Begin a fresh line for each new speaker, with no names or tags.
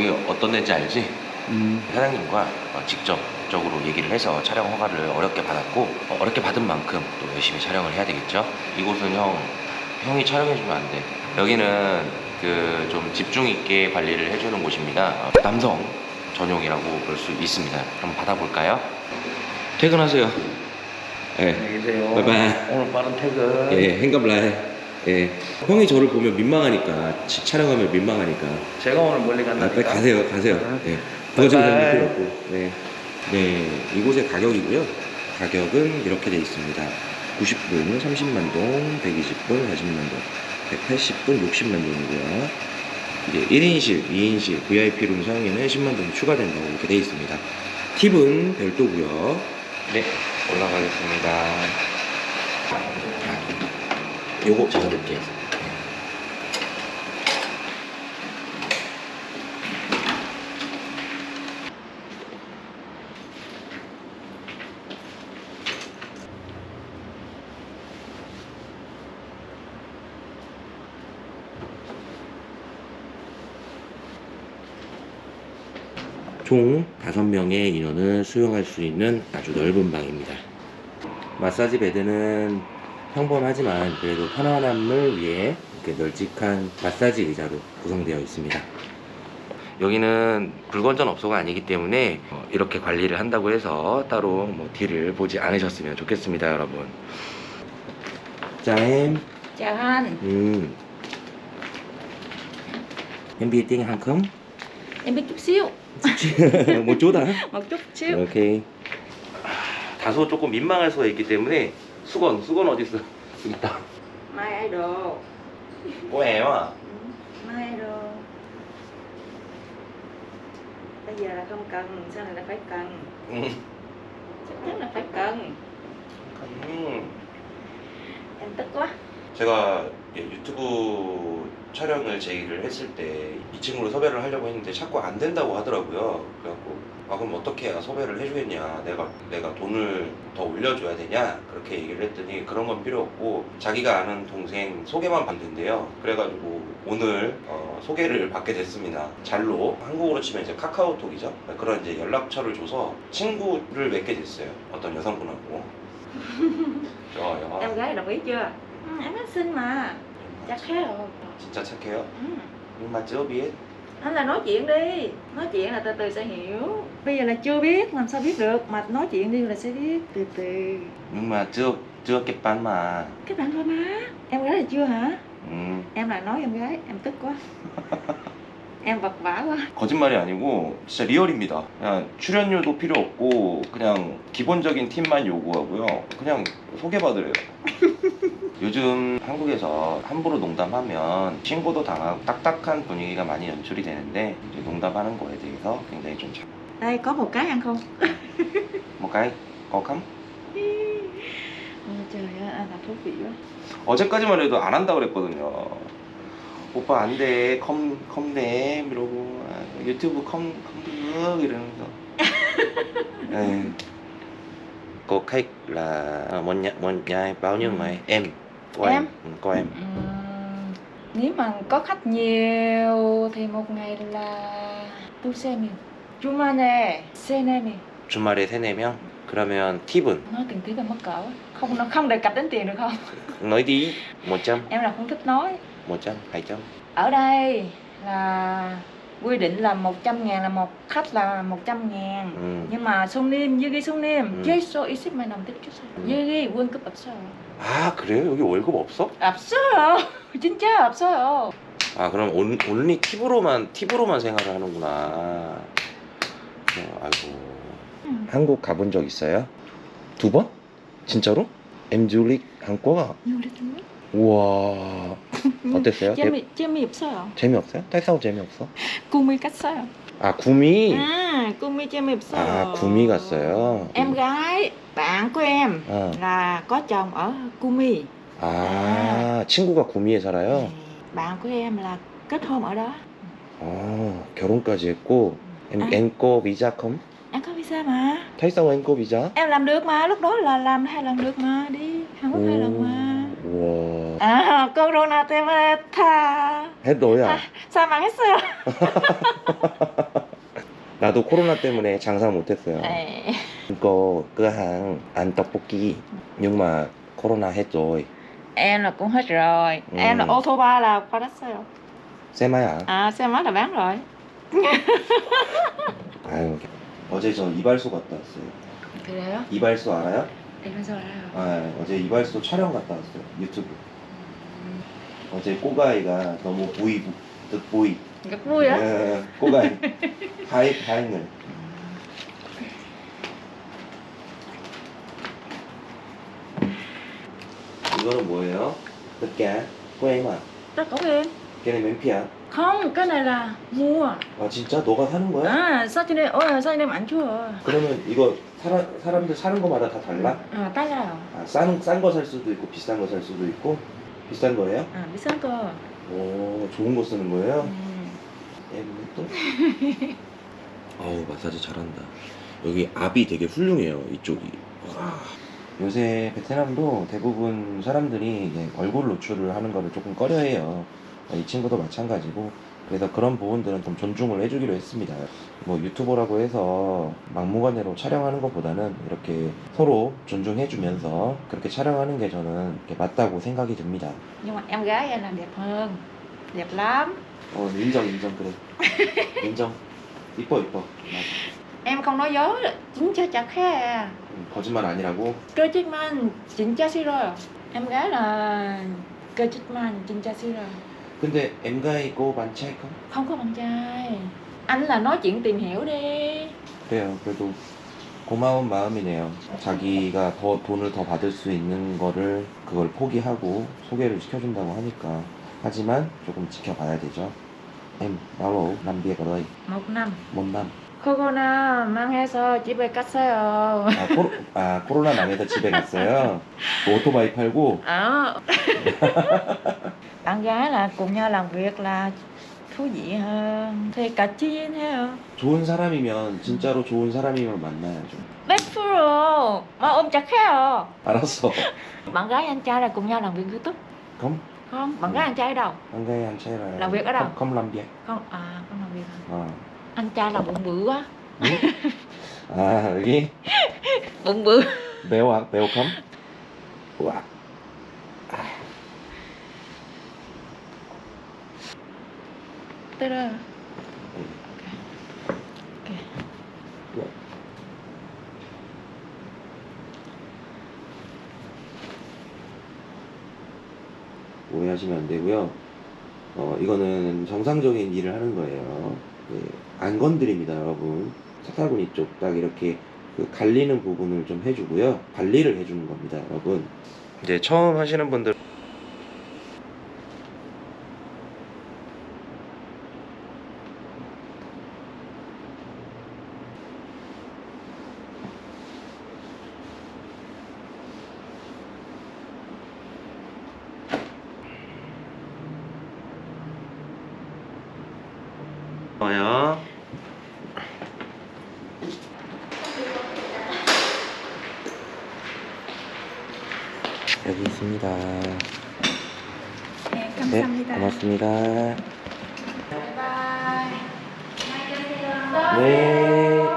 여기 어떤 데인지 알지?
음.
사장님과 어, 직접적으로 얘기를 해서 촬영 허가를 어렵게 받았고 어, 어렵게 받은 만큼 또 열심히 촬영을 해야 되겠죠. 이곳은 형 형이 촬영해주면 안 돼. 여기는 그 좀 집중 있게 관리를 해주는 곳입니다. 어, 남성 전용이라고 볼 수 있습니다. 한번 받아볼까요? 퇴근하세요. 예.
안녕히 계세요.
바이바이.
오늘 빠른 퇴근.
예, 행감라해. 예. 형이 저를 보면 민망하니까 치- 촬영하면 민망하니까.
제가 오늘 멀리
아,
간다니까.
빨리 가세요, 가세요.
응.
네. 그거 좀
바이바이.
필요 없고. 네. 네, 이곳의 가격이고요. 가격은 이렇게 돼 있습니다. 90분 30만 동, 120분 40만 동, 180분 60만 동이고요. 이제 1인실, 2인실, VIP룸 사용에는 10만 동 추가된다고 이렇게 돼 있습니다. 팁은 별도고요. 네, 올라가겠습니다. 요거 넣을게요. 총 5명의 인원을 수용할 수 있는 아주 넓은 방입니다. 마사지 베드는 평범하지만 그래도 편안함을 위해 이렇게 널찍한 마사지 의자로 구성되어 있습니다. 여기는 불건전 업소가 아니기 때문에 어, 이렇게 관리를 한다고 해서 따로 뭐 딜을 보지 않으셨으면 좋겠습니다, 여러분. 짠.
Anh,
음. Biết
chút xíu,
một chút hả?
một chút xíu.
오케이. 다소 조금 민망할 수가 있기 때문에 수건, 수건 어디 있어? 여기 있다.
Mai idol,
뭐예요?
Ừ, mai idol. Bây giờ là không cần, sau này là phải cần,
음.
chắc chắn là phải cần.
음.
Em tức quá.
제가 예, 유튜브 촬영을 제의를 했을 때 이 친구를 섭외를 하려고 했는데 자꾸 안 된다고 하더라고요. 그래갖고 아 그럼 어떻게 해야 섭외를 해주겠냐? 내가 내가 돈을 더 올려줘야 되냐? 그렇게 얘기를 했더니 그런 건 필요 없고 자기가 아는 동생 소개만 된대요. 그래가지고 오늘 어, 소개를 받게 됐습니다. 잘로 한국으로 치면 이제 카카오톡이죠. 그런 이제 연락처를 줘서 친구를 맺게 됐어요. 어떤 여성분하고. 좋아요.
Em gái đồng ý chưa? Ừ, em nói xinh mà, chắc rồi.
진짜 착해요.
Ừ.
Nhưng mà chưa biết.
Anh là nói chuyện đi, nói chuyện là từ từ sẽ hiểu. Bây giờ là chưa biết, làm sao biết được, mà nói chuyện đi là sẽ biết, từ từ.
Nhưng mà chưa chưa kịp bán mà.
Các bạn thôi má, em gái là chưa hả?
음,
Em lại nói em gái, em tức quá. em vật vã quá.
거짓말이 아니고 진짜 리얼입니다. 그냥 출연료도 필요 없고 그냥 기본적인 팁만 요구하고요. 그냥 소개받으래요. 요즘 한국에서 함부로 농담하면 신고도 당하고 딱딱한 분위기가 많이 연출이 되는데 농담하는 거에 대해서 굉장히 좀 잘.
Đây có một cái ăn không?
một cái có không?
Ôi trời ơi, ăn là thú vị quá.
어제까지만 해도 안 한다 그랬거든요. 오빠 안 돼, 컴, 컴돼 이러고 아, 유튜브 컴, 컴được 이러면서. 네. Cô khách là à, một nhà, một nhà bao nhiêu người? Em. Cô
Em?
Ừ, cô em.
Ừm, nếu mà có khách nhiều thì một ngày là tôi xem nhiều. 주말에 세 명이.
주말에 3, 4명? 그러면 팁은?
Nói tiền tiếng là mắc cỡ. Không nó không đề cập đến tiền được không?
nói đi 100,
Em là không thích nói.
100, 200
Ở đây là quy định là 100 ngàn là một khách là 100 ngàn
음.
nhưng mà 손님 여기 손님
음.
예소 있으면 남겨주세요
음.
여기 월급 없어요
아 그래요? 여기 월급 없어?
없어요 진짜 없어요
아 그럼 온, 온리 팁으로만 팁으로만 생활을 하는구나. 어, 아이고.
음.
한국 가본 적 있어요? 두 번? 진짜로? 엠줄릭 한국아. 우와. 어땠어요? 대-
재미 재미없어요
재미없어요? 딸싸움 재미없어?
구미 갔어요
아 구미.
à 구미 재미없어요
아 구미 갔어요.
em gái bạn của em
어.
là có chồng ở Kumi
아 친구가 구미에 살아요.
bạn của em là kết hôn ở đó
어 결혼까지 했고. 엠,
아.
엠꼬 비자 컴?
em có visa mà
탈싸움 엠꼬 비자?
em làm được mà lúc đó là làm hai lần được mà đi Hàn Quốc hai lần mà
우와.
à corona tha
해도야.
Sao 망했어요?
나도 코로나 때문에 장사 못했어요.
네.
Cửa hàng ăn tteokbokki nhưng mà corona hết rồi.
Em là cũng hết rồi.
Ừ.
Em là ô tô ba là 받았어요.
xe máy à?
À, xe máy là bán rồi.
아유. 어제 저 이발소 갔다 왔어요.
그래요?
이발소 알아요?
이러면서 알아요.
아, 어제 이발소 촬영 갔다 왔어요. 유튜브. 어제 꼬가이가 너무 보이 듯 보이.
Rất vui á.
예, 꼬가이. 하이 하이늘. 이거는 뭐예요? em à?
Tất cả em.
phí à?
Không, cái này là mua.
아 진짜 너가 사는 거야?
À, sao cho nên, ôi, sao anh em ảnh chưa?
그러면 이거 사람 사람들 사는 거마다 다 달라?
À, 달라요.
아, 싼싼 거 살 수도 있고 비싼 거 살 수도 있고 비싼 거예요?
À, 비싼 거.
오 좋은 거 쓰는 거예요?
음.
예, 또? 어우 마사지 잘한다. 여기 압이 되게 훌륭해요 이쪽이. 와. 요새 베트남도 대부분 사람들이 이제 얼굴 노출을 하는 거를 조금 꺼려해요. 이 친구도 마찬가지고 그래서 그런 부분들은 좀 존중을 해주기로 했습니다. 뭐 유튜버라고 해서 막무가내로 촬영하는 것보다는 이렇게 서로 존중해주면서 그렇게 촬영하는 게 저는 맞다고 생각이 듭니다.
Nhưng mà em gái em làm đẹp hơn. Đẹp lắm.
어 인정 인정 그래 인정 이뻐 이뻐 맞아.
Em không nói dối, 진짜 착해.
음, 거짓말 아니라고
man, 진짜 싫어요. Em gái là man, 진짜 싫어요.
근데 엠가이 고 만차이까
Không có bạn trai. Anh là nói chuyện tìm hiểu đi.
그래요 그래도 고마운 마음이네요 자기가 더 돈을 더 받을 수 있는 거를 그걸 포기하고 소개를 시켜준다고 하니까 하지만 조금 지켜봐야 되죠 em bao lâu làm việc ở đây
Một năm.
một năm
코로나 망해서 집에 갔어요.
아, 코로, 아 코로나 망해서 집에 갔어요 오토바이 팔고
Ờ. bạn gái là cùng nhau làm việc là thú vị hơn. Thì cả chi thấy không?
좋은 사람이면 진짜로 좋은 사람이면 만나야죠
100% mà ôm chặt khéo.
알았어
Bạn gái anh trai là cùng nhau làm việc YouTube
không
không? Bạn gái anh trai ở đâu?
anh gây anh trai là
Làm việc ở đâu?
không, không làm việc
Không, à không làm việc hả? Anh trai là bụng bự quá.
응? 아 여기
Bụng bự.
매워 매워 컴? 우와. Dạ. 오해하시면 안 되고요. 어, 이거는 정상적인 일을 하는 거예요. 네, 안 건드립니다, 여러분. 착살군 이쪽 딱 이렇게 그 갈리는 부분을 좀 해주고요. 관리를 해주는 겁니다, 여러분. 이제 처음 하시는 분들 와요. 여기 있습니다.
네,
네, 고맙습니다.
Bye bye.
네.